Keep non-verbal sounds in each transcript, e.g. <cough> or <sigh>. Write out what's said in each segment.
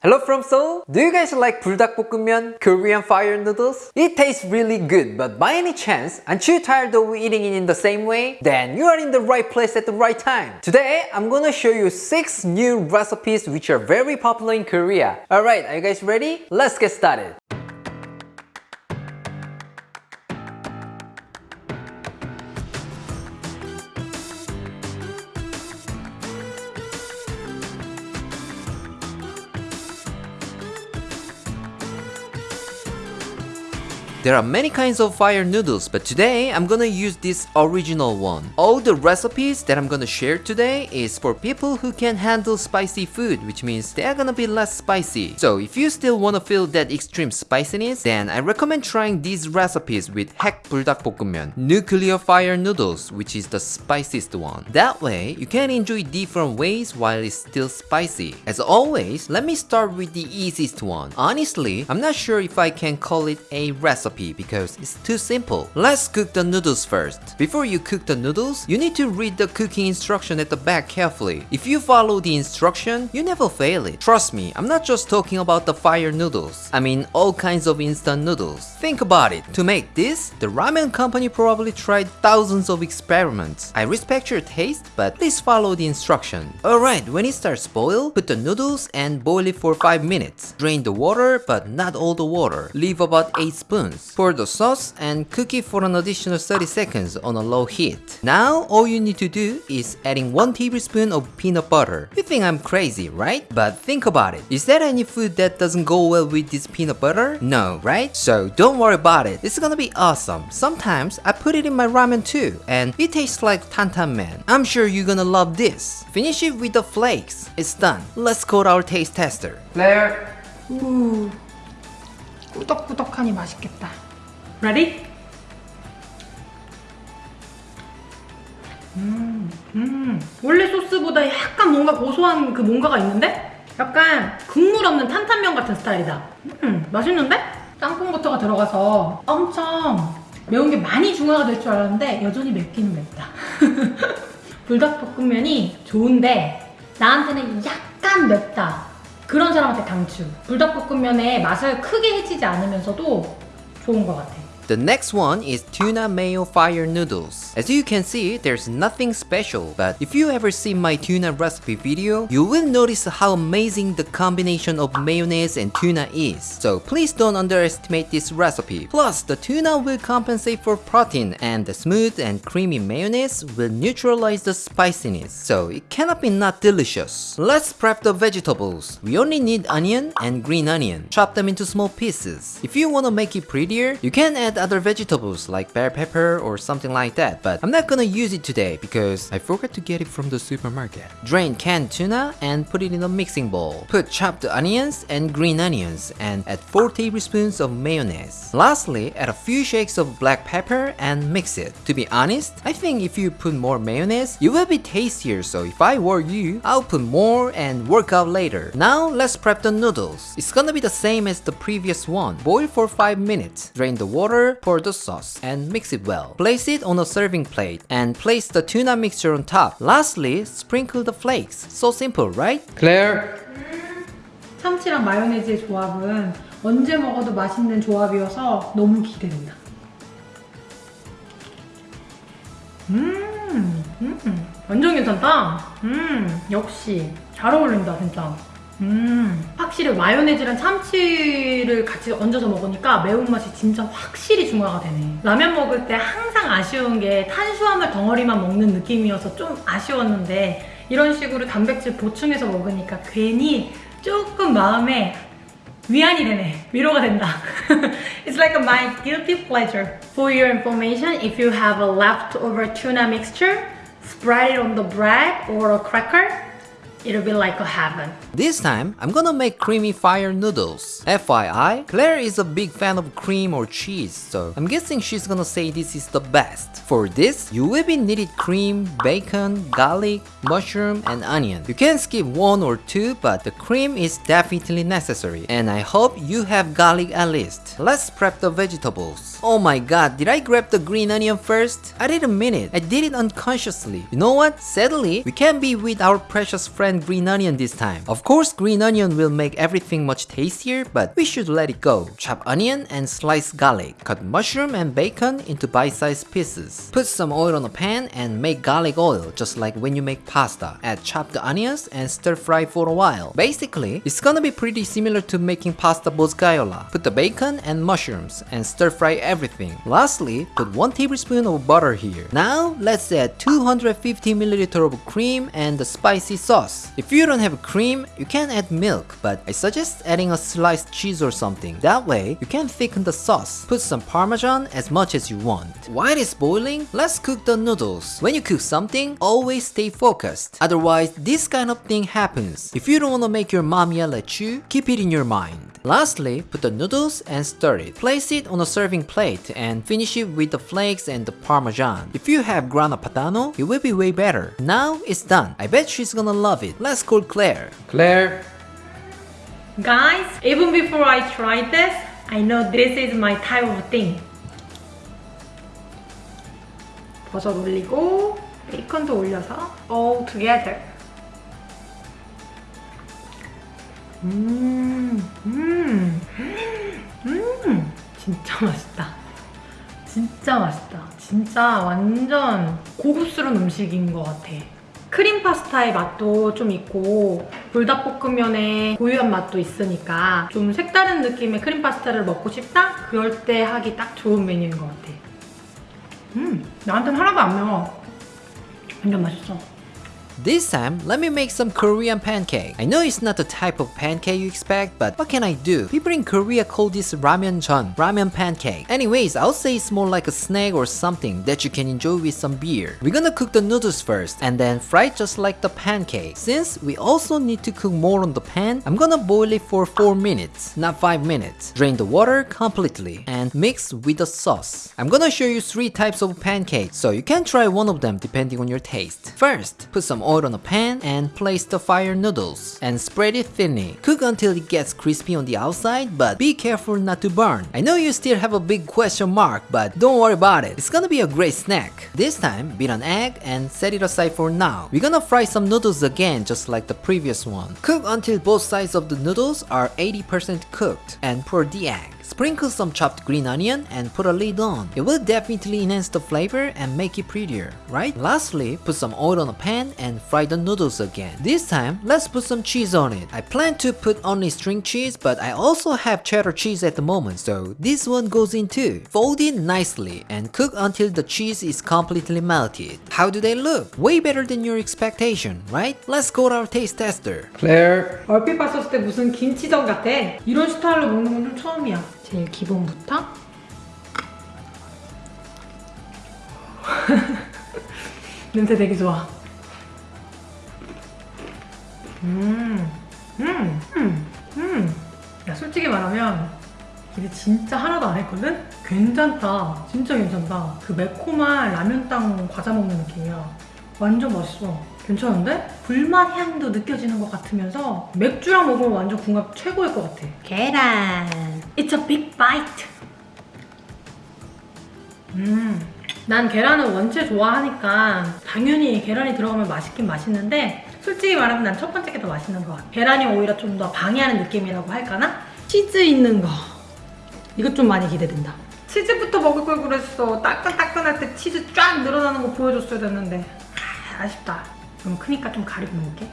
Hello from Seoul! Do you guys like 불닭볶음면, Korean fire noodles? It tastes really good, but by any chance, aren't you tired of eating it in the same way? Then you are in the right place at the right time. Today, I'm gonna show you 6 new recipes which are very popular in Korea. Alright, are you guys ready? Let's get started! There are many kinds of fire noodles, but today I'm gonna use this original one. All the recipes that I'm gonna share today is for people who can handle spicy food, which means they are gonna be less spicy. So if you still wanna feel that extreme spiciness, then I recommend trying these recipes with Haek 불닭볶음면, nuclear fire noodles, which is the spiciest one. That way, you can enjoy different ways while it's still spicy. As always, let me start with the easiest one. Honestly, I'm not sure if I can call it a recipe recipe because it's too simple. Let's cook the noodles first. Before you cook the noodles, you need to read the cooking instruction at the back carefully. If you follow the instruction, you never fail it. Trust me, I'm not just talking about the fire noodles. I mean all kinds of instant noodles. Think about it. To make this, the ramen company probably tried thousands of experiments. I respect your taste, but please follow the instruction. Alright, when it starts boil, put the noodles and boil it for 5 minutes. Drain the water, but not all the water. Leave about 8 spoons seconds. Pour the sauce and cook it for an additional 30 seconds on a low heat. Now all you need to do is adding 1 tablespoon of peanut butter. You think I'm crazy, right? But think about it. Is there any food that doesn't go well with this peanut butter? No, right? So don't worry about it. It's gonna be awesome. Sometimes I put it in my ramen too and it tastes like tantanmen. I'm sure you're gonna love this. Finish it with the flakes. It's done. Let's call our taste tester. Claire. Ooh. 꾸덕꾸덕하니 맛있겠다 Ready? 음, 음. 원래 소스보다 약간 뭔가 고소한 그 뭔가가 있는데? 약간 국물 없는 탄탄면 같은 스타일이다 음, 맛있는데? 땅콩버터가 들어가서 엄청 매운 게 많이 중화가 될 줄 알았는데 여전히 맵기는 맵다 <laughs> 불닭볶음면이 좋은데 나한테는 약간 맵다 그런 사람한테 강추 불닭볶음면의 맛을 크게 해치지 않으면서도 좋은 것 같아 The next one is tuna mayo fire noodles. As you can see, there's nothing special, but if you ever see my tuna recipe video, you will notice how amazing the combination of mayonnaise and tuna is. So please don't underestimate this recipe. Plus, the tuna will compensate for protein and the smooth and creamy mayonnaise will neutralize the spiciness. So it cannot be not delicious. Let's prep the vegetables. We only need onion and green onion. Chop them into small pieces. If you want to make it prettier, you can add other vegetables like bell pepper or something like that, but I'm not gonna use it today because I forgot to get it from the supermarket. Drain canned tuna and put it in a mixing bowl. Put chopped onions and green onions and add 4 tablespoons of mayonnaise. Lastly, add a few shakes of black pepper and mix it. To be honest, I think if you put more mayonnaise, it will be tastier so if I were you, I'll put more and work out later. Now let's prep the noodles. It's gonna be the same as the previous one. Boil for 5 minutes. Drain the water pour the sauce and mix it well. Place it on a serving plate and place the tuna mixture on top. Lastly, sprinkle the flakes. So simple, right? Claire! 참치랑 마요네즈의 조합은 언제 먹어도 맛있는 조합이어서 너무 기대된다. 음, 음, 완전 괜찮다. 음, 역시 잘 어울린다, 진짜. 음. 확실히 마요네즈랑 참치를 같이 얹어서 먹으니까 매운맛이 진짜 확실히 중화가 되네. 라면 먹을 때 항상 아쉬운 게 탄수화물 덩어리만 먹는 느낌이어서 좀 아쉬웠는데 이런 식으로 단백질 보충해서 먹으니까 괜히 조금 마음에 위안이 되네. 위로가 된다. <laughs> It's like my guilty pleasure. For your information, if you have a leftover tuna mixture spread it on the bread or a cracker It'll be like a heaven. This time, I'm gonna make creamy fire noodles. FYI, Claire is a big fan of cream or cheese, so I'm guessing she's gonna say this is the best. For this, you will be needed cream, bacon, garlic, mushroom, and onion. You can skip one or two, but the cream is definitely necessary. And I hope you have garlic at least. Let's prep the vegetables. Oh my god, did I grab the green onion first? I didn't mean it. I did it unconsciously. You know what? Sadly, we can't be with our precious friend and green onion this time. Of course, green onion will make everything much tastier, but we should let it go. Chop onion and slice garlic. Cut mushroom and bacon into bite-sized pieces. Put some oil on a pan and make garlic oil, just like when you make pasta. Add chopped onions and stir fry for a while. Basically, it's gonna be pretty similar to making pasta boscaiola. Put the bacon and mushrooms and stir fry everything. Lastly, put 1 tablespoon of butter here. Now, let's add 250 milliliter of cream and the spicy sauce. If you don't have cream, you can add milk, but I suggest adding a sliced cheese or something. That way, you can thicken the sauce. Put some parmesan as much as you want. While it's boiling, let's cook the noodles. When you cook something, always stay focused. Otherwise, this kind of thing happens. If you don't want to make your mom yell at you, keep it in your mind. Lastly, put the noodles and stir it. Place it on a serving plate and finish it with the flakes and the parmesan. If you have grana padano, it will be way better. Now it's done. I bet she's gonna love it. Let's call Claire. Claire. Guys, even before I tried this, I know this is my type of thing. 버섯 올리고 베이컨도 올려서 all together. 음, 음, 음, 진짜 맛있다. 진짜 맛있다. 진짜 완전 고급스러운 음식인 것 같아. 크림 파스타의 맛도 좀 있고 불닭볶음면의 고유한 맛도 있으니까 좀 색다른 느낌의 크림 파스타를 먹고 싶다? 그럴 때 하기 딱 좋은 메뉴인 것 같아. 음, 나한테는 하나도 안 매워. 완전 맛있어. This time, let me make some Korean pancake. I know it's not the type of pancake you expect, but what can I do? People in Korea call this ramen jon, ramen pancake. Anyways, I'll say it's more like a snack or something that you can enjoy with some beer. We're gonna cook the noodles first, and then fry just like the pancake. Since we also need to cook more on the pan, I'm gonna boil it for 4 minutes, not 5 minutes. Drain the water completely, and mix with the sauce. I'm gonna show you 3 types of pancakes, so you can try one of them depending on your taste. First, put some oil on a pan and place the fire noodles and spread it thinly. Cook until it gets crispy on the outside, but be careful not to burn. I know you still have a big question mark, but don't worry about it. It's gonna be a great snack. This time, beat an egg and set it aside for now. We're gonna fry some noodles again just like the previous one. Cook until both sides of the noodles are 80% cooked and pour the egg. Sprinkle some chopped green onion and put a lid on. It will definitely enhance the flavor and make it prettier, right? Lastly, put some oil on a pan and fry the noodles again. This time, let's put some cheese on it. I plan to put only string cheese, but I also have cheddar cheese at the moment, so this one goes in too. Fold it nicely and cook until the cheese is completely melted. How do they look? Way better than your expectation, right? Let's go to our taste tester. Claire. 얼핏 봤었을 때 무슨 김치전 같아. 이런 스타일로 먹는 건 좀 처음이야. 제일 기본부터 <laughs> 냄새 되게 좋아. 음, 음, 음, 음. 야, 솔직히 말하면 기대 진짜 하나도 안 했거든? 괜찮다. 진짜 괜찮다. 그 매콤한 라면땅 과자 먹는 느낌이야. 완전 맛있어. 괜찮은데? 불맛 향도 느껴지는 것 같으면서 맥주랑 먹으면 완전 궁합 최고일 것 같아. 계란. It's a big bite. 음. 난 계란을 원체 좋아하니까 당연히 계란이 들어가면 맛있긴 맛있는데 솔직히 말하면 난 첫 번째 게 더 맛있는 것 같아. 계란이 오히려 좀 더 방해하는 느낌이라고 할까나? 치즈 있는 거. 이것 좀 많이 기대된다. 치즈부터 먹을 걸 그랬어. 따끈따끈할 때 치즈 쫙 늘어나는 거 보여줬어야 됐는데. 아, 아쉽다. 너무 크니까 좀 가리고 먹을게.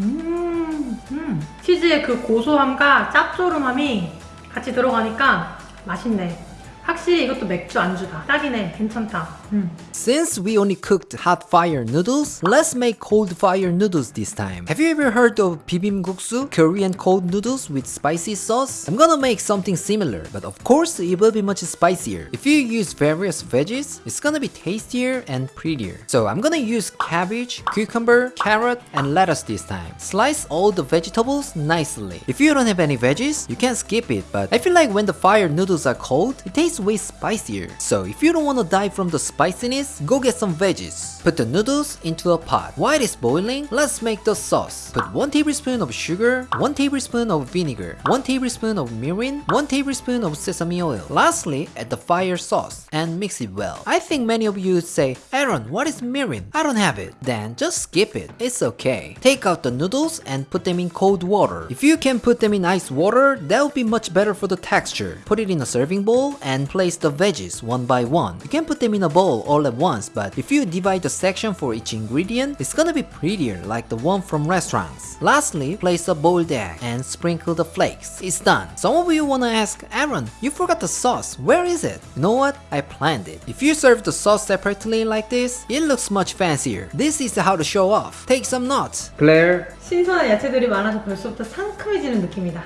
음, 음. 치즈의 그 고소함과 짭조름함이 같이 들어가니까 맛있네. 확실히 이것도 맥주 안주다 딱이네 괜찮다 음. Since we only cooked hot fire noodles, let's make cold fire noodles this time. Have you ever heard of bibimguksu, Korean cold noodles with spicy sauce? I'm gonna make something similar, but of course it will be much spicier. If you use various veggies, it's gonna be tastier and prettier. So I'm gonna use cabbage, cucumber, carrot, and lettuce this time. Slice all the vegetables nicely. If you don't have any veggies, you can skip it, but I feel like when the fire noodles are cold, it tastes way spicier. So if you don't wanna die from the spiciness, go get some veggies. Put the noodles into a pot. While it's boiling, let's make the sauce. Put 1 tablespoon of sugar, 1 tablespoon of vinegar, 1 tablespoon of mirin, 1 tablespoon of sesame oil. Lastly, add the fire sauce and mix it well. I think many of you would say, Aaron, what is mirin? I don't have it. Then just skip it. It's okay. Take out the noodles and put them in cold water. If you can put them in ice water, that will be much better for the texture. Put it in a serving bowl and place the veggies one by one. You can put them in a bowl all at once, but if you divide the section for each ingredient, it's gonna be prettier like the one from restaurants. Lastly, place a boiled egg and sprinkle the flakes. It's done. Some of you wanna ask, Aaron, you forgot the sauce. Where is it? You know what? I planned it. If you serve the sauce separately like this, it looks much fancier. This is how to show off. Take some notes. Claire, 신선한 야채들이 많아서 벌써부터 상큼해지는 느낌이다.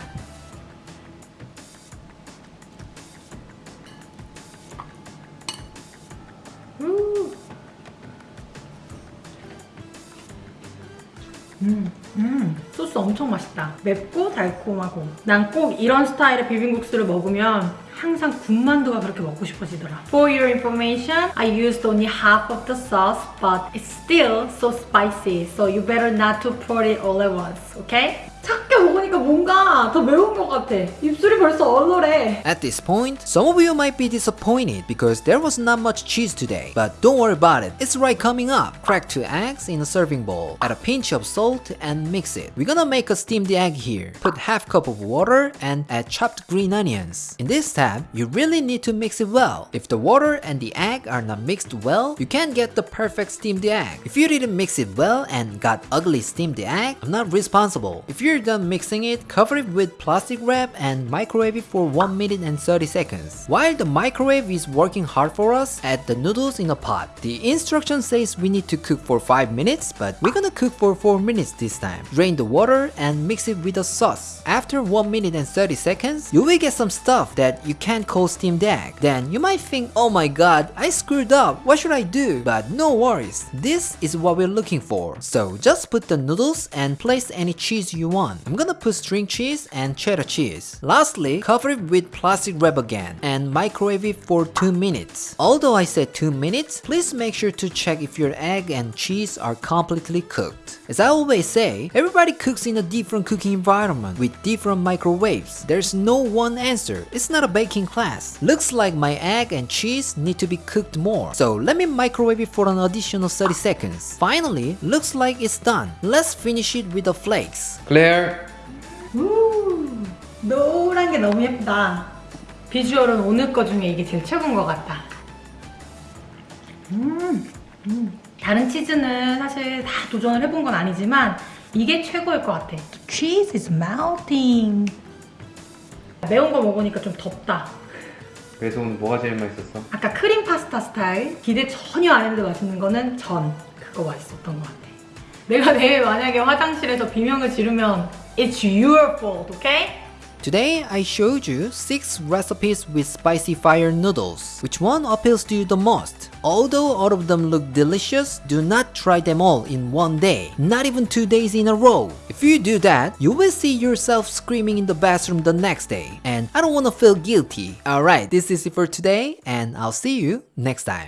엄청 맛있다. 맵고 달콤하고. 난 꼭 이런 스타일의 비빔국수를 먹으면 항상 군만두가 그렇게 먹고 싶어지더라. For your information, I used only half of the sauce, but it's still so spicy, so you better not to pour it all at once, okay? 작게 먹으니까 뭔가 더 매운 것 같아. 입술이 벌써 얼얼해. At this point, some of you might be disappointed because there was not much cheese today. But don't worry about it, it's right coming up. Crack two eggs in a serving bowl. Add a pinch of salt and mix it. We're gonna make a steamed egg here. Put half cup of water and add chopped green onions. In this step, you really need to mix it well. If the water and the egg are not mixed well, you can't get the perfect steamed egg. If you didn't mix it well and got ugly steamed egg, I'm not responsible. If you're done mixing it, cover it with plastic wrap and microwave it for 1 minute and 30 seconds. While the microwave is working hard for us, add the noodles in a pot. The instruction says we need to cook for 5 minutes, but we're gonna cook for 4 minutes this time. Drain the water and mix it with the sauce. After 1 minute and 30 seconds, you will get some stuff that you can't call steamed egg. Then you might think, oh my god, I screwed up, what should I do? But no worries, this is what we're looking for. So just put the noodles and place any cheese you want. I'm gonna put string cheese and cheddar cheese. Lastly, cover it with plastic wrap again and microwave it for 2 minutes. Although I said 2 minutes, please make sure to check if your egg and cheese are completely cooked. As I always say, everybody cooks in a different cooking environment with different microwaves. There's no one answer. It's not a baking class. Looks like my egg and cheese need to be cooked more. So let me microwave it for an additional 30 seconds. Finally, looks like it's done. Let's finish it with the flakes. Claire, 우, 노란 게 너무 예쁘다. 비주얼은 오늘 거 중에 이게 제일 최고인 것 같다. 음, 음. 다른 치즈는 사실 다 도전을 해본 건 아니지만 이게 최고일 것 같아. Cheese is melting. 매운 거 먹으니까 좀 덥다. 그래서 오늘 뭐가 제일 맛있었어? 아까 크림 파스타 스타일 기대 전혀 안 했는데 맛있는 거는 전 그거 맛있었던 것 같아. 내가 내일 만약에 화장실에서 비명을 지르면 It's your fault, okay? Today I showed you 6 recipes with spicy fire noodles. Which one appeals to you the most? Although all of them look delicious, do not try them all in one day, not even 2 days in a row. If you do that, you will see yourself screaming in the bathroom the next day. And I don't wanna feel guilty. Alright, this is it for today and I'll see you next time.